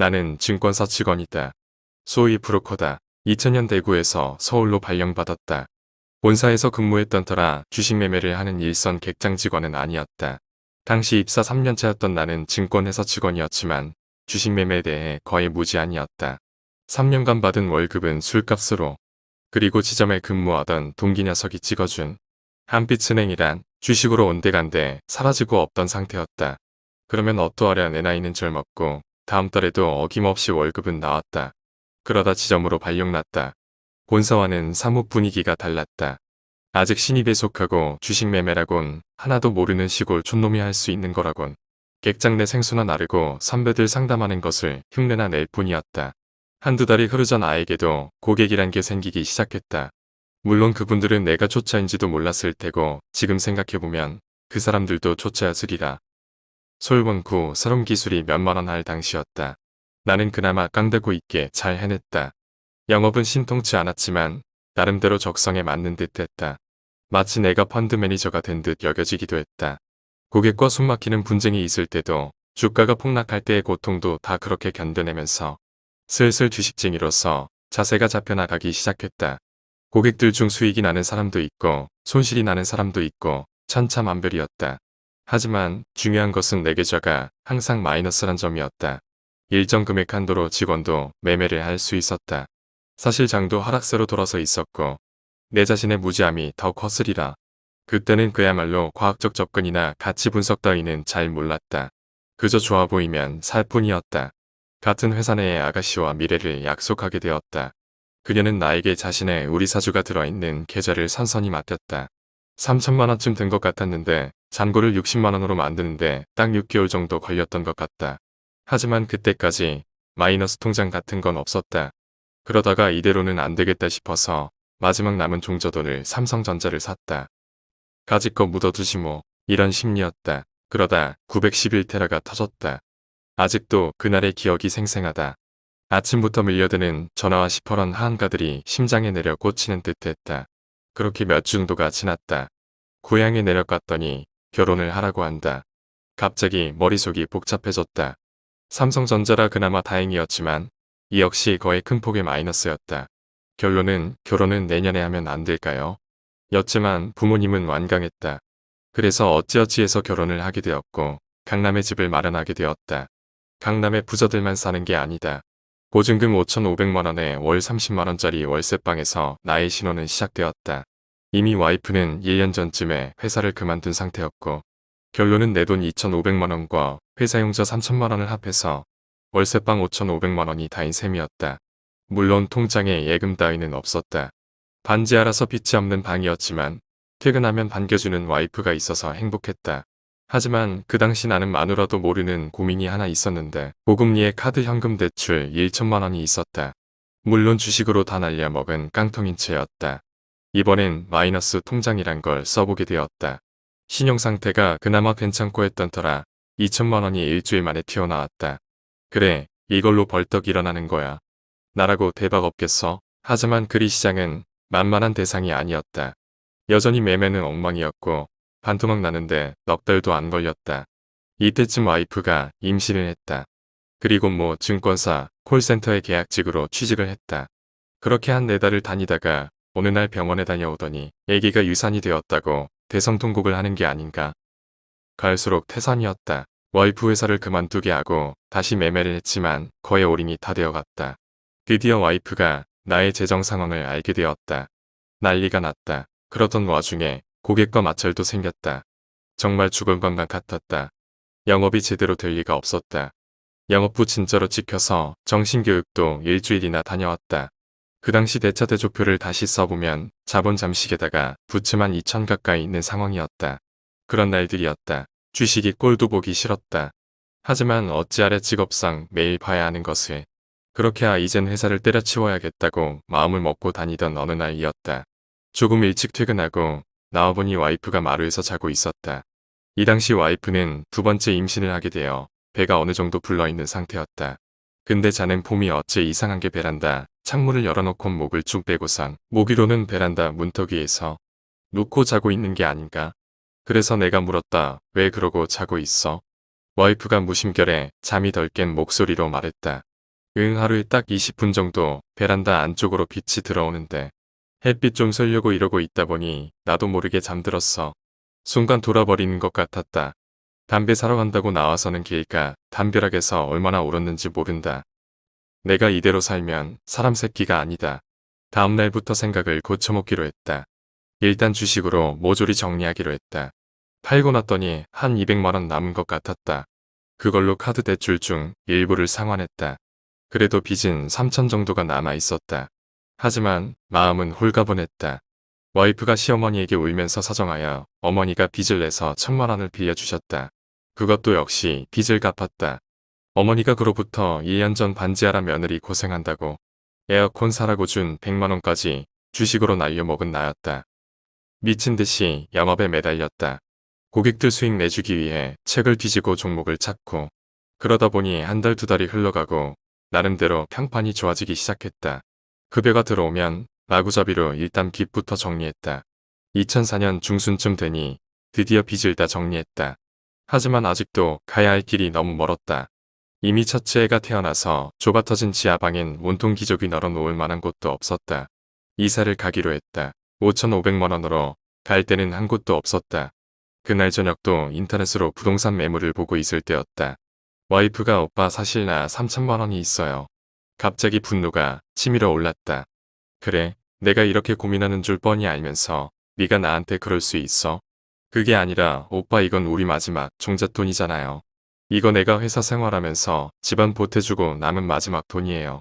나는 증권사 직원이다. 소위 브로커다. 2000년 대구에서 서울로 발령받았다. 본사에서 근무했던 터라 주식 매매를 하는 일선 객장 직원은 아니었다. 당시 입사 3년차였던 나는 증권회사 직원이었지만 주식 매매에 대해 거의 무지한이었다. 3년간 받은 월급은 술값으로 그리고 지점에 근무하던 동기 녀석이 찍어준 한빛은행이란 주식으로 온데간데 사라지고 없던 상태였다. 그러면 어떠하랴 내 나이는 젊었고 다음 달에도 어김없이 월급은 나왔다. 그러다 지점으로 발령났다. 본사와는 사무 분위기가 달랐다. 아직 신입에 속하고 주식 매매라곤 하나도 모르는 시골 촌놈이 할 수 있는 거라곤 객장 내 생수나 나르고 선배들 상담하는 것을 흉내나 낼 뿐이었다. 한두 달이 흐르자 나에게도 고객이란 게 생기기 시작했다. 물론 그분들은 내가 초짜인지도 몰랐을 테고 지금 생각해보면 그 사람들도 초짜였으리라. 솔원구 서름 기술이 몇만원 할 당시였다. 나는 그나마 깡다구 있게 잘 해냈다. 영업은 신통치 않았지만 나름대로 적성에 맞는 듯 했다. 마치 내가 펀드 매니저가 된 듯 여겨지기도 했다. 고객과 숨막히는 분쟁이 있을 때도 주가가 폭락할 때의 고통도 다 그렇게 견뎌내면서 슬슬 주식쟁이로서 자세가 잡혀나가기 시작했다. 고객들 중 수익이 나는 사람도 있고 손실이 나는 사람도 있고 천차만별이었다. 하지만 중요한 것은 내 계좌가 항상 마이너스란 점이었다. 일정 금액 한도로 직원도 매매를 할 수 있었다. 사실 장도 하락세로 돌아서 있었고 내 자신의 무지함이 더 컸으리라. 그때는 그야말로 과학적 접근이나 가치 분석 따위는 잘 몰랐다. 그저 좋아 보이면 살 뿐이었다. 같은 회사 내의 아가씨와 미래를 약속하게 되었다. 그녀는 나에게 자신의 우리 사주가 들어있는 계좌를 선선히 맡겼다. 3천만원쯤 된 것 같았는데 잔고를 60만원으로 만드는데 딱 6개월 정도 걸렸던 것 같다. 하지만 그때까지 마이너스 통장 같은 건 없었다. 그러다가 이대로는 안 되겠다 싶어서 마지막 남은 종저돈을 삼성전자를 샀다. 가지껏 묻어두지 뭐 이런 심리였다. 그러다 911테라가 터졌다. 아직도 그날의 기억이 생생하다. 아침부터 밀려드는 전화와 시퍼런 하한가들이 심장에 내려 꽂히는 듯 했다. 그렇게 몇 중도가 지났다. 고향에 내려갔더니 결혼을 하라고 한다. 갑자기 머릿속이 복잡해졌다. 삼성전자라 그나마 다행이었지만 이 역시 거의 큰 폭의 마이너스였다. 결론은 결혼은 내년에 하면 안 될까요? 였지만 부모님은 완강했다. 그래서 어찌어찌해서 결혼을 하게 되었고 강남에 집을 마련하게 되었다. 강남에 부자들만 사는 게 아니다. 보증금 5,500만원에 월 30만원짜리 월세방에서 나의 신혼은 시작되었다. 이미 와이프는 1년 전쯤에 회사를 그만둔 상태였고 결론은 내 돈 2,500만원과 회사용자 3천만원을 합해서 월세방 5,500만원이 다인 셈이었다. 물론 통장에 예금 따위는 없었다. 반지 알아서 빛이 없는 방이었지만 퇴근하면 반겨주는 와이프가 있어서 행복했다. 하지만 그 당시 나는 마누라도 모르는 고민이 하나 있었는데 고금리의 카드 현금 대출 1천만 원이 있었다. 물론 주식으로 다 날려 먹은 깡통인 채였다. 이번엔 마이너스 통장이란 걸 써보게 되었다. 신용상태가 그나마 괜찮고 했던 터라 2천만 원이 일주일 만에 튀어나왔다. 그래 이걸로 벌떡 일어나는 거야. 나라고 대박 없겠어. 하지만 그리 시장은 만만한 대상이 아니었다. 여전히 매매는 엉망이었고 반토막 나는데 넉 달도 안 걸렸다. 이때쯤 와이프가 임신을 했다. 그리고 뭐 증권사, 콜센터의 계약직으로 취직을 했다. 그렇게 한 네 달을 다니다가 어느 날 병원에 다녀오더니 아기가 유산이 되었다고 대성통곡을 하는 게 아닌가. 갈수록 태산이었다. 와이프 회사를 그만두게 하고 다시 매매를 했지만 거의 올인이 다 되어갔다. 드디어 와이프가 나의 재정 상황을 알게 되었다. 난리가 났다. 그러던 와중에 고객과 마찰도 생겼다. 정말 죽을 것만 같았다. 영업이 제대로 될 리가 없었다. 영업부 진짜로 지켜서 정신교육도 일주일이나 다녀왔다. 그 당시 대차 대조표를 다시 써보면 자본 잠식에다가 부츠만 2천 가까이 있는 상황이었다. 그런 날들이었다. 주식이 꼴도 보기 싫었다. 하지만 어찌하랴 직업상 매일 봐야 하는 것을 그렇게 아 이젠 회사를 때려치워야겠다고 마음을 먹고 다니던 어느 날이었다. 조금 일찍 퇴근하고 나와보니 와이프가 마루에서 자고 있었다. 이 당시 와이프는 두 번째 임신을 하게 되어 배가 어느 정도 불러있는 상태였다. 근데 자는 폼이 어째 이상한 게 베란다. 창문을 열어놓고 목을 쭉 빼고선 모기로는 베란다 문턱 위에서 눕고 자고 있는 게 아닌가. 그래서 내가 물었다. 왜 그러고 자고 있어? 와이프가 무심결에 잠이 덜 깬 목소리로 말했다. 응 하루에 딱 20분 정도 베란다 안쪽으로 빛이 들어오는데 햇빛 좀 쐬려고 이러고 있다 보니 나도 모르게 잠들었어. 순간 돌아버리는 것 같았다. 담배 사러 간다고 나와서는 길가 담벼락에서 얼마나 울었는지 모른다. 내가 이대로 살면 사람 새끼가 아니다. 다음 날부터 생각을 고쳐먹기로 했다. 일단 주식으로 모조리 정리하기로 했다. 팔고 났더니 한 200만원 남은 것 같았다. 그걸로 카드 대출 중 일부를 상환했다. 그래도 빚은 3천 정도가 남아 있었다. 하지만 마음은 홀가분했다. 와이프가 시어머니에게 울면서 사정하여 어머니가 빚을 내서 천만 원을 빌려주셨다. 그것도 역시 빚을 갚았다. 어머니가 그로부터 1년 전 반지하라 며느리 고생한다고 에어컨 사라고 준 100만 원까지 주식으로 날려먹은 나였다. 미친 듯이 영업에 매달렸다. 고객들 수익 내주기 위해 책을 뒤지고 종목을 찾고 그러다 보니 한 달 두 달이 흘러가고 나름대로 평판이 좋아지기 시작했다. 급여가 들어오면 마구잡이로 일단 빚부터 정리했다. 2004년 중순쯤 되니 드디어 빚을 다 정리했다. 하지만 아직도 가야 할 길이 너무 멀었다. 이미 첫째 애가 태어나서 좁아터진 지하방엔 온통 기저귀 널어놓을 만한 곳도 없었다. 이사를 가기로 했다. 5,500만원으로 갈 데는 한 곳도 없었다. 그날 저녁도 인터넷으로 부동산 매물을 보고 있을 때였다. 와이프가 오빠 사실 나 3천만원이 있어요. 갑자기 분노가 치밀어 올랐다. 그래, 내가 이렇게 고민하는 줄 뻔히 알면서 네가 나한테 그럴 수 있어? 그게 아니라 오빠 이건 우리 마지막 종잣돈이잖아요. 이거 내가 회사 생활하면서 집안 보태주고 남은 마지막 돈이에요.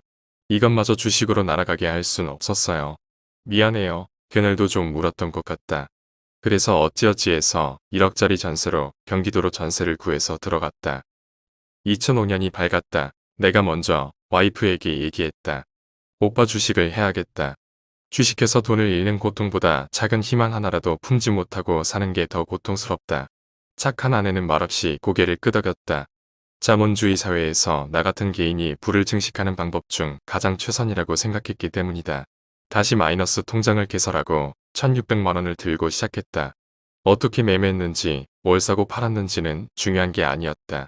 이것마저 주식으로 날아가게 할 순 없었어요. 미안해요. 그날도 좀 울었던 것 같다. 그래서 어찌어찌해서 1억짜리 전세로 경기도로 전세를 구해서 들어갔다. 2005년이 밝았다. 내가 먼저 와이프에게 얘기했다. 오빠 주식을 해야겠다. 주식해서 돈을 잃는 고통보다 작은 희망 하나라도 품지 못하고 사는 게 더 고통스럽다. 착한 아내는 말없이 고개를 끄덕였다. 자본주의 사회에서 나 같은 개인이 부를 증식하는 방법 중 가장 최선이라고 생각했기 때문이다. 다시 마이너스 통장을 개설하고 1600만원을 들고 시작했다. 어떻게 매매했는지 뭘 사고 팔았는지는 중요한 게 아니었다.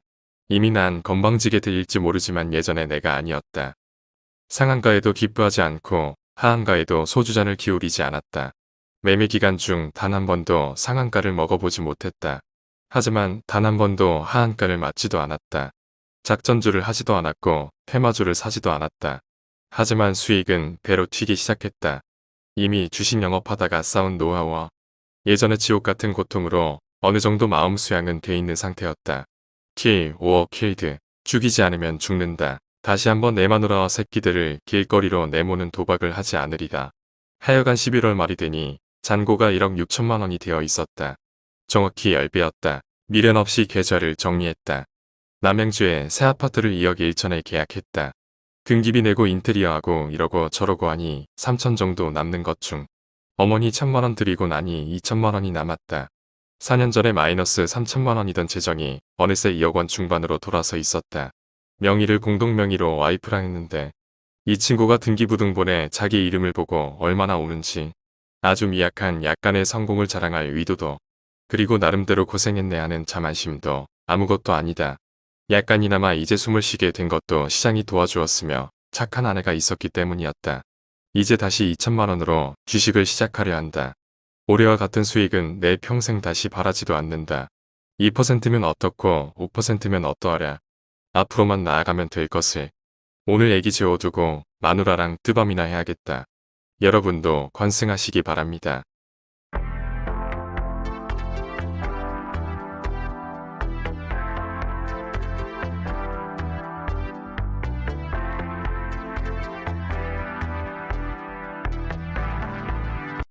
이미 난 건방지게 들릴지 모르지만 예전에 내가 아니었다. 상한가에도 기뻐하지 않고 하한가에도 소주잔을 기울이지 않았다. 매매 기간 중 단 한 번도 상한가를 먹어보지 못했다. 하지만 단 한 번도 하한가를 맞지도 않았다. 작전주를 하지도 않았고 테마주를 사지도 않았다. 하지만 수익은 배로 튀기 시작했다. 이미 주식 영업하다가 쌓은 노하우와 예전의 지옥 같은 고통으로 어느 정도 마음 수양은 돼 있는 상태였다. Kill, or killed. 죽이지 않으면 죽는다. 다시 한번 내 마누라와 새끼들을 길거리로 내모는 도박을 하지 않으리다. 하여간 11월 말이 되니 잔고가 1억 6천만 원이 되어 있었다. 정확히 10배였다. 미련 없이 계좌를 정리했다. 남양주에 새 아파트를 2억 1천에 계약했다. 등기비 내고 인테리어하고 이러고 저러고 하니 3천 정도 남는 것 중 어머니 천만 원 드리고 나니 2천만 원이 남았다. 4년 전에 마이너스 3천만 원이던 재정이 어느새 2억 원 중반으로 돌아서 있었다. 명의를 공동명의로 와이프랑 했는데 이 친구가 등기부등본에 자기 이름을 보고 얼마나 우는지 아주 미약한 약간의 성공을 자랑할 의도도 그리고 나름대로 고생했네 하는 자만심도 아무것도 아니다. 약간이나마 이제 숨을 쉬게 된 것도 시장이 도와주었으며 착한 아내가 있었기 때문이었다. 이제 다시 2천만 원으로 주식을 시작하려 한다. 올해와 같은 수익은 내 평생 다시 바라지도 않는다. 2%면 어떻고 5%면 어떠하랴. 앞으로만 나아가면 될 것을. 오늘 애기 재워두고 마누라랑 뜨밤이나 해야겠다. 여러분도 관승하시기 바랍니다.